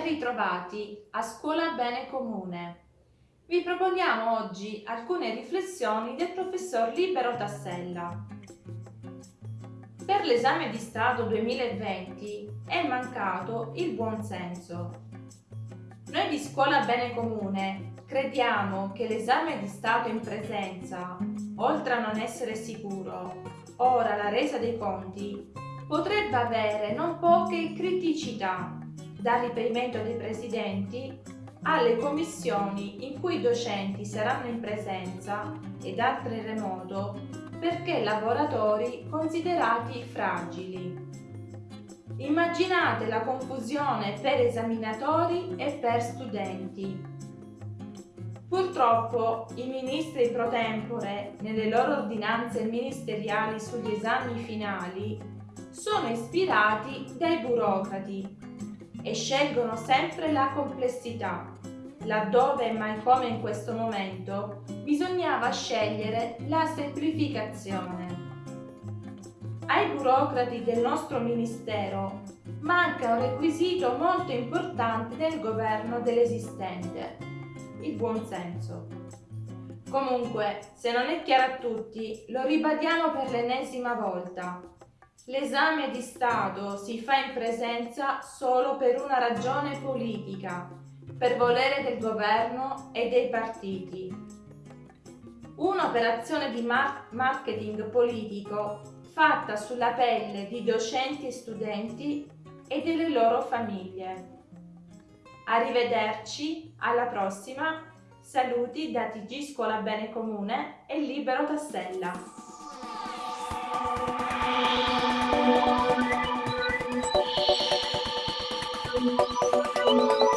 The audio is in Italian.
Ben ritrovati a Scuola Bene Comune. Vi proponiamo oggi alcune riflessioni del professor Libero Tassella. Per l'esame di Stato 2020 è mancato il buon senso. Noi di Scuola Bene Comune crediamo che l'esame di Stato in presenza, oltre a non essere sicuro, ora la resa dei conti, potrebbe avere non poche criticità dal riperimento dei presidenti alle commissioni in cui i docenti saranno in presenza ed altre remoto perché lavoratori considerati fragili. Immaginate la confusione per esaminatori e per studenti. Purtroppo i ministri pro tempore, nelle loro ordinanze ministeriali sugli esami finali, sono ispirati dai burocrati e scelgono sempre la complessità. Laddove, mai come in questo momento, bisognava scegliere la semplificazione. Ai burocrati del nostro Ministero manca un requisito molto importante nel governo dell'esistente, il buonsenso. Comunque, se non è chiaro a tutti, lo ribadiamo per l'ennesima volta. L'esame di Stato si fa in presenza solo per una ragione politica, per volere del governo e dei partiti. Un'operazione di marketing politico fatta sulla pelle di docenti e studenti e delle loro famiglie. Arrivederci, alla prossima, saluti da TG Scuola Bene Comune e Libero Tassella. Música